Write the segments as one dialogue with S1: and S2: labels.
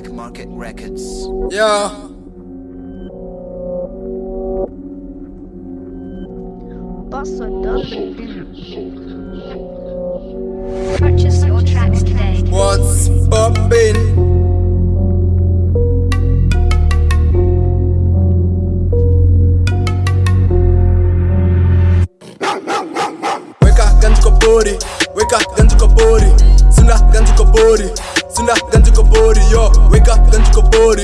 S1: Black Market Records.
S2: Yeah.
S3: Bust a.
S4: Purchase your tracks today.
S2: What's poppin'? Weka ganji kwa body, weka ganji kwa body, sunda ganji kwa body, sunda ganji kwa body, yo. Weka ganji kwa body,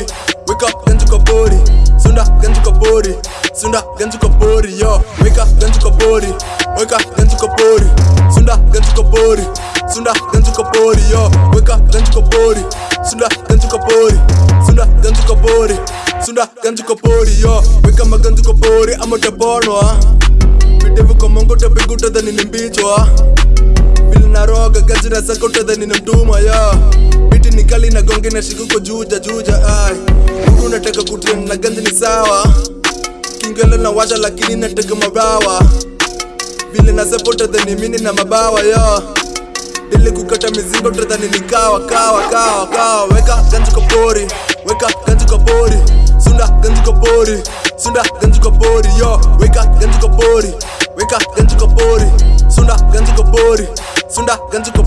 S2: weka ganji kwa body, sunda ganji body, sunda ganji body, yo. Weka ganji kwa body, weka ganji kwa body, sunda ganji body, sunda ganji body, yo. Weka ganji kwa body, sunda ganji body, sunda ganji body, sunda ganji body, yo. Weka maganji kwa body, ama utaponwa videvu kwa mongo tapiga than in mbichwa vile naroga gajira zako utadhani ni mtuma ya. Biti ni kali na gonge na shikuko juja juja ai. Huku nataka kutia na ganzi ni sawa. Kingelo na washa lakini nataka mabawa. Vile nasepa ni mini na mabawa ya. Dili kukata mizigo utadhani ni kawa kawa kawa kawa. Weka ganzi kwa pori. Weka ganzi kwa pori. Sunda ganzi kwa pori. Sunda ganzi kwa pori yo. Weka ganzi kwa pori. Weka ganzi kwa pori. Sunda ganzi kwa pori sunda ganzi kwa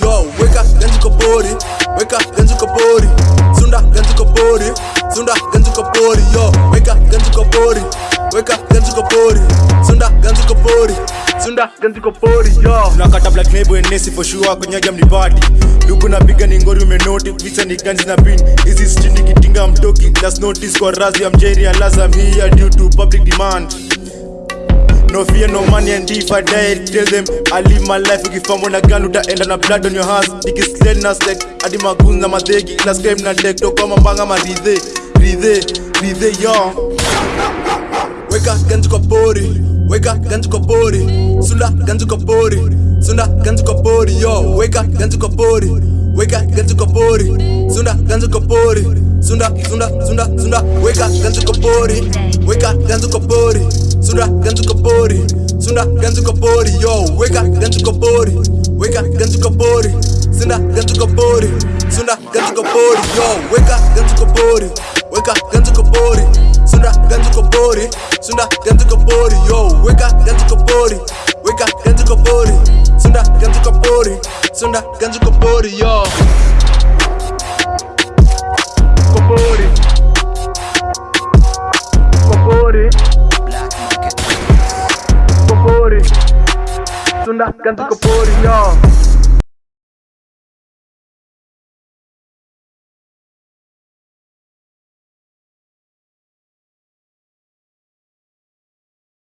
S2: yo weka ganzi kwa weka ganzi kwa sunda ganzi kwa sunda ganzi kwa yo weka ganzi kwa weka ganzi kwa sunda ganzi kwa sunda ganzi kwa pori yo.
S5: Tunakata black label and nesi for sure kwenye jam ni party luku napiga ni ngori umenoti visa ni ganzi na pin. Hizi sitini kitinga mtoki last notice kwa razi ya mjeri unless I'm here due to public demand No fear, no money, and if I die, tell them I live my life. Ukifambo na gun, utaenda na blood on your hands. Nikisled na magoons na madhegi. Ila scrape na deck, toka mambanga maridhe, ridhe, ridhe, yo.
S2: weka ganji kwa pori weka ganji kwa pori sunda ganji kwa pori sunda ganji kwa pori yo weka ganji kwa pori weka ganji kwa pori sunda ganji kwa pori sunda sunda sunda sunda weka ganji kwa pori weka ganji kwa pori sunda ganji kwa pori yo weka ganji kwa pori weka ganji kwa pori sunda ganji kwa pori sunda ganji kwa pori yo weka ganji kwa pori weka ganji kwa pori sunda ganji kwa pori sunda ganji kwa pori yo weka ganji kwa pori weka ganji kwa pori sunda ganji kwa pori sunda ganji kwa pori yo kwa pori सुना गंदू कपूर यो